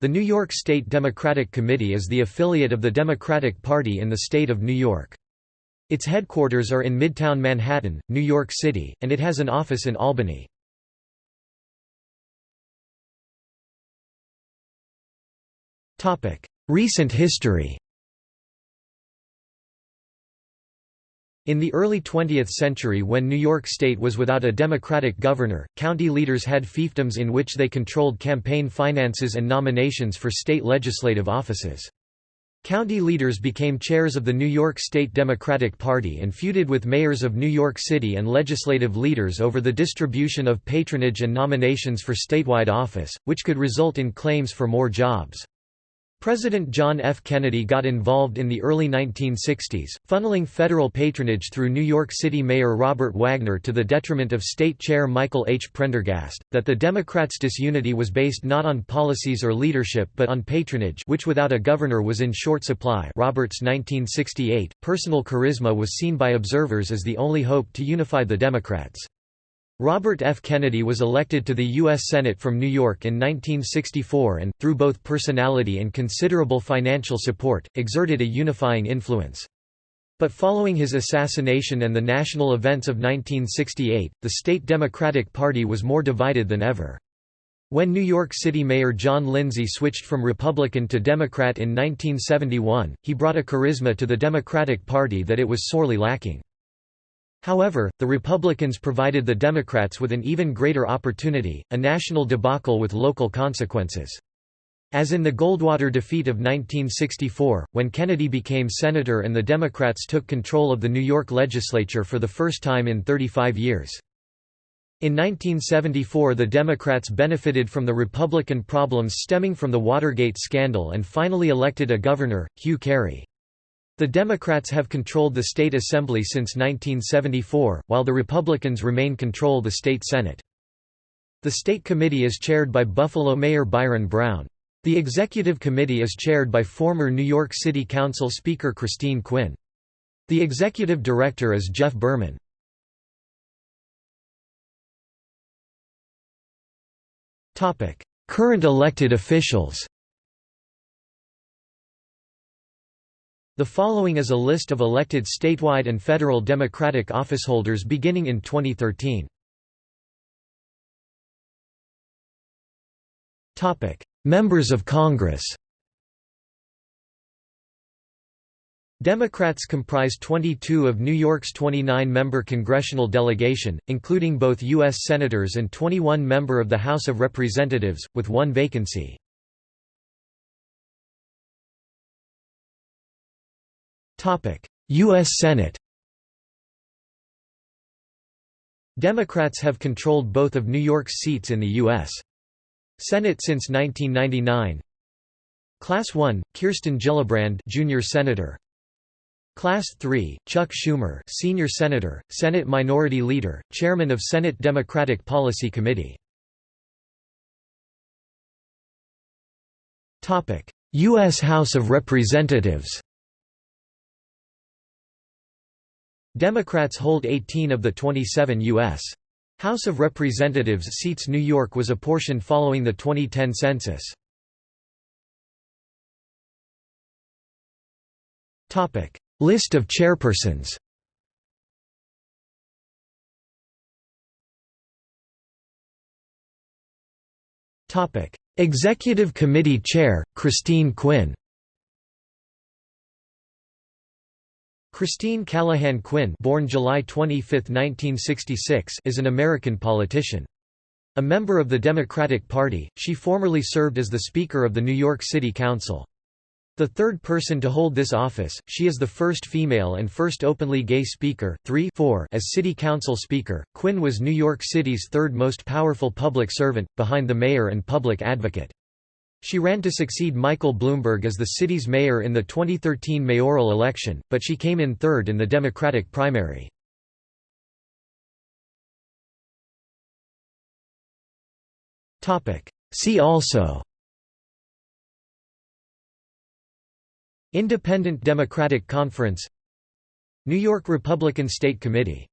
The New York State Democratic Committee is the affiliate of the Democratic Party in the state of New York. Its headquarters are in Midtown Manhattan, New York City, and it has an office in Albany. Recent history In the early 20th century when New York State was without a Democratic governor, county leaders had fiefdoms in which they controlled campaign finances and nominations for state legislative offices. County leaders became chairs of the New York State Democratic Party and feuded with mayors of New York City and legislative leaders over the distribution of patronage and nominations for statewide office, which could result in claims for more jobs. President John F. Kennedy got involved in the early 1960s, funneling federal patronage through New York City Mayor Robert Wagner to the detriment of State Chair Michael H. Prendergast, that the Democrats' disunity was based not on policies or leadership but on patronage which without a governor was in short supply Roberts 1968. Personal charisma was seen by observers as the only hope to unify the Democrats. Robert F. Kennedy was elected to the U.S. Senate from New York in 1964 and, through both personality and considerable financial support, exerted a unifying influence. But following his assassination and the national events of 1968, the state Democratic Party was more divided than ever. When New York City Mayor John Lindsay switched from Republican to Democrat in 1971, he brought a charisma to the Democratic Party that it was sorely lacking. However, the Republicans provided the Democrats with an even greater opportunity, a national debacle with local consequences. As in the Goldwater defeat of 1964, when Kennedy became senator and the Democrats took control of the New York legislature for the first time in 35 years. In 1974 the Democrats benefited from the Republican problems stemming from the Watergate scandal and finally elected a governor, Hugh Carey. The Democrats have controlled the state assembly since 1974, while the Republicans remain control the state Senate. The state committee is chaired by Buffalo Mayor Byron Brown. The executive committee is chaired by former New York City Council Speaker Christine Quinn. The executive director is Jeff Berman. Current elected officials The following is a list of elected statewide and federal Democratic officeholders beginning in 2013. Topic: Members of Congress Democrats comprise 22 of New York's 29-member congressional delegation, including both U.S. Senators and 21 member of the House of Representatives, with one vacancy. U.S. Senate Democrats have controlled both of New York's seats in the U.S. Senate since 1999. Class 1, Kirsten Gillibrand, Junior Senator. Class 3, Chuck Schumer, Senior Senator, Senate Minority Leader, Chairman of Senate Democratic Policy Committee. Topic: U.S. House of Representatives. Democrats hold 18 of the 27 U.S. House of Representatives seats New York was apportioned following the 2010 census. List of chairpersons Executive Committee Chair, Christine Quinn Christine Callahan Quinn born July 25, 1966, is an American politician. A member of the Democratic Party, she formerly served as the Speaker of the New York City Council. The third person to hold this office, she is the first female and first openly gay Speaker. 3 4 As City Council Speaker, Quinn was New York City's third most powerful public servant, behind the mayor and public advocate. She ran to succeed Michael Bloomberg as the city's mayor in the 2013 mayoral election, but she came in third in the Democratic primary. See also Independent Democratic Conference New York Republican State Committee